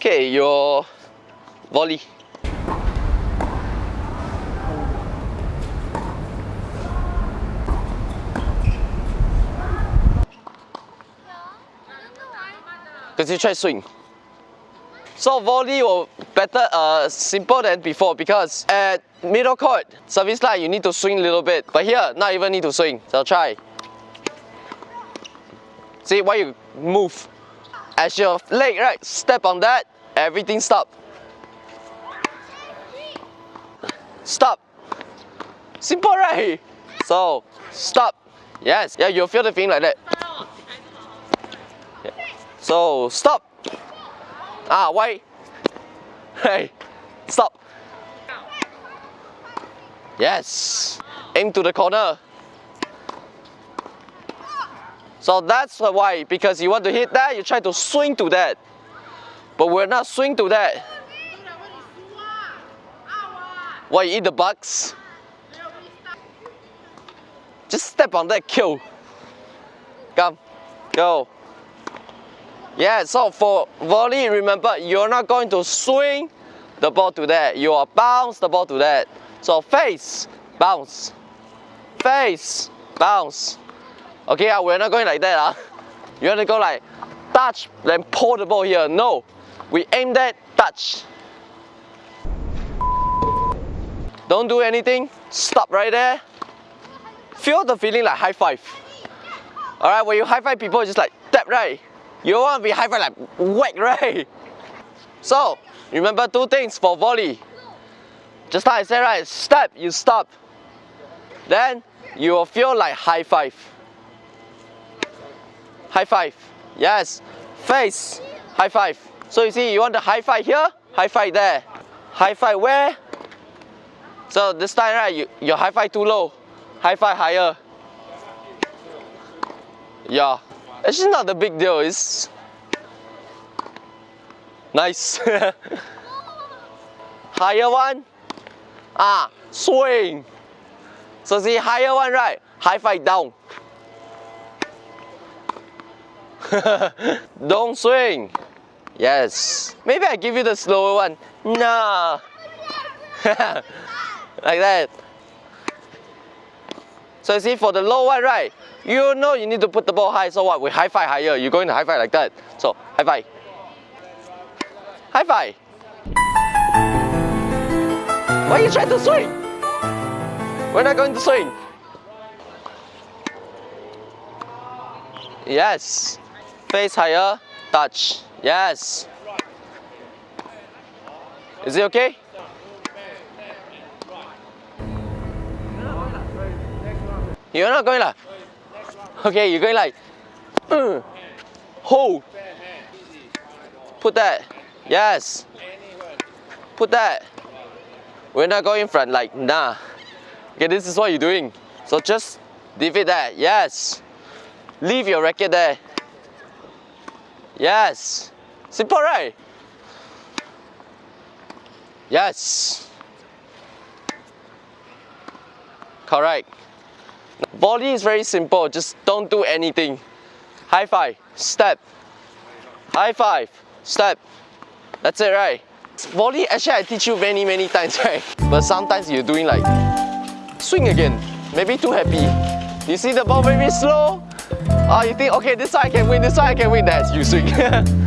Okay, your volley. Because you try swing. So volley will better uh, simple than before because at middle court service line you need to swing a little bit but here not even need to swing so try see why you move as your leg right step on that everything stop stop simple right so stop yes yeah you'll feel the thing like that so stop Ah, why? Hey, stop. Yes. Aim to the corner. So that's why, because you want to hit that, you try to swing to that. But we're not swing to that. Why you eat the bugs? Just step on that, kill. Come, go. Yeah, so for volley, remember, you're not going to swing the ball to that. You are bounce the ball to that. So face, bounce. Face, bounce. Okay, we're not going like that. Uh. You want to go like touch, then pull the ball here. No, we aim that, touch. Don't do anything. Stop right there. Feel the feeling like high five. Alright, when you high five people, just like tap right. You don't want to be high five like whack, right? So, remember two things for volley. Just like I said, right? Step, you stop. Then, you will feel like high five. High five. Yes. Face. High five. So you see, you want the high five here, high five there. High five where? So this time, right, you, your high five too low. High five higher. Yeah. Actually not the big deal, it's nice. higher one, ah, swing. So see higher one, right? High five down. Don't swing. Yes. Maybe I give you the slower one. Nah. like that. So you see for the low one, right? You know you need to put the ball high, so what? We high five higher. You're going to high five like that. So high five. High five. Why are you trying to swing? We're not going to swing. Yes. Face higher, touch. Yes. Is it okay? You're not going like. Okay, you're going like. Uh, hold. Put that. Yes. Put that. We're not going front like nah. Okay, this is what you're doing. So just leave it there. Yes. Leave your racket there. Yes. Simple, right? Yes. Correct. Volley is very simple, just don't do anything. High five, step. High five, step. That's it, right? Volley, actually I teach you many, many times, right? But sometimes you're doing like, swing again. Maybe too happy. You see the ball very slow? Oh, you think, okay, this side I can win, this side I can win. That's you swing.